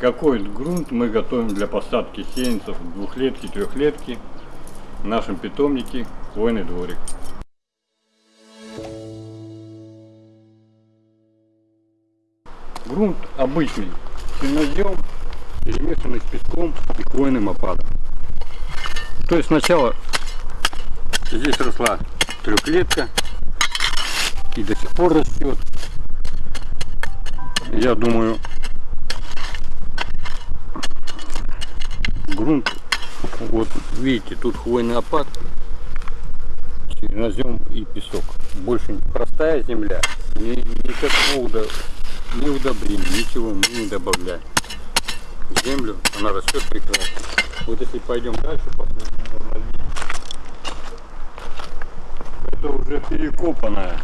какой грунт мы готовим для посадки сеянцев двухлетки, трехлетки в нашем питомнике хвойный дворик. Грунт обычный, чернозем, перемешанный с песком и хвойным опадом. То есть сначала здесь росла трехлетка и до сих пор растет. Я думаю, грунт, вот видите, тут хвойный опад, чернозем и песок. Больше простая земля, ни, никакого ни удобрений, ничего мы не добавляем. Землю она растет прекрасно. Вот если пойдем дальше, это уже перекопанная,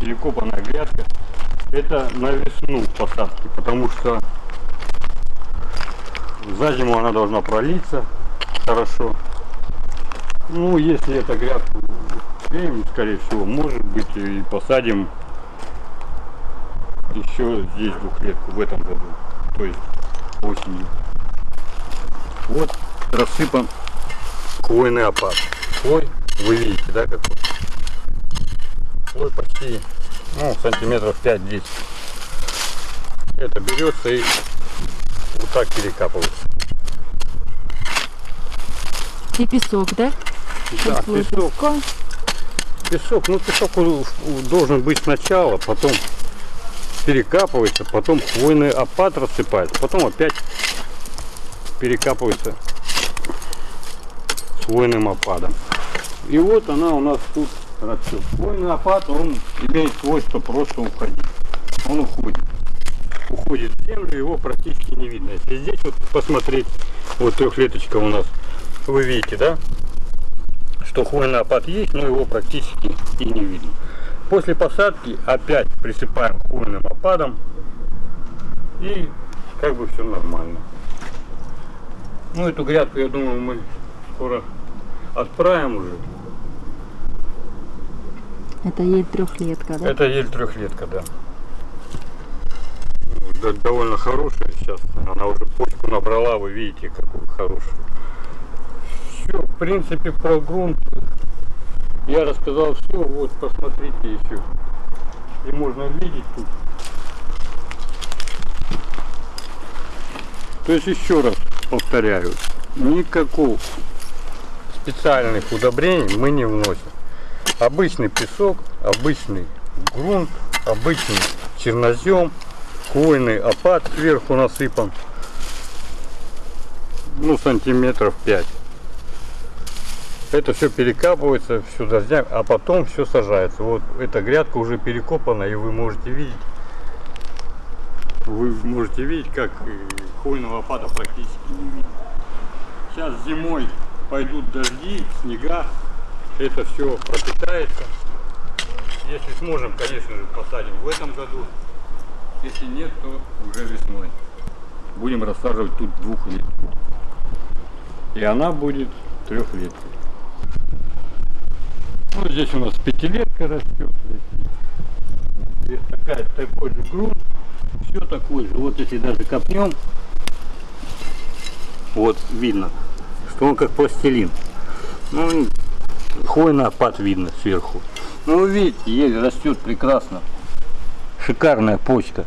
перекопанная грядка. Это на весну посадки, потому что за зиму она должна пролиться хорошо. Ну, если это грядку успеем, скорее всего, может быть, и посадим еще здесь двухлетку в этом году, то есть осенью. Вот рассыпан хвойный опад. Хвой, вы видите, да, какой? Хвой почти, ну, сантиметров 5-10. Это берется и вот так перекапывается. И песок, да? Да, песок. Песок, ну песок должен быть сначала, потом перекапывается, потом хвойный опад рассыпается, потом опять перекапывается с хвойным опадом. И вот она у нас тут растет. Хвойный опад, он имеет свойство просто уходить. Он уходит. Уходит в землю, его практически не видно. Если здесь вот посмотреть, вот трехлеточка у нас, вы видите, да? Что хвойный опад есть, но его практически и не видно. После посадки опять присыпаем хвойным опадом и как бы все нормально. Ну эту грядку, я думаю, мы скоро отправим уже. Это ель трехлетка, да? Это ель трехлетка, да. Да, Довольно хорошая сейчас. Она уже почку набрала, вы видите, какую хорошую. Все, в принципе, про грунт я рассказал все. Вот, посмотрите еще. И можно видеть тут. То есть еще раз повторяю, никакого специальных удобрений мы не вносим. Обычный песок, обычный грунт, обычный чернозем, хвойный опад сверху насыпан. Ну, сантиметров 5. Это все перекапывается, все дождями, а потом все сажается. Вот эта грядка уже перекопана, и вы можете видеть, вы можете видеть, как э, хвойного опада практически не видно. Сейчас зимой пойдут дожди, снега, это все пропитается. Если сможем, конечно же, посадим в этом году. Если нет, то уже весной. Будем рассаживать тут двухлетку. И она будет трехлеткой. Ну, здесь у нас пятилетка растет. Здесь такая, такой же грунт. Все такое же. Вот если даже копнем, вот видно, что он как пластилин. Ну, хвойный опад видно сверху. Ну, видите, ель растет прекрасно шикарная почта.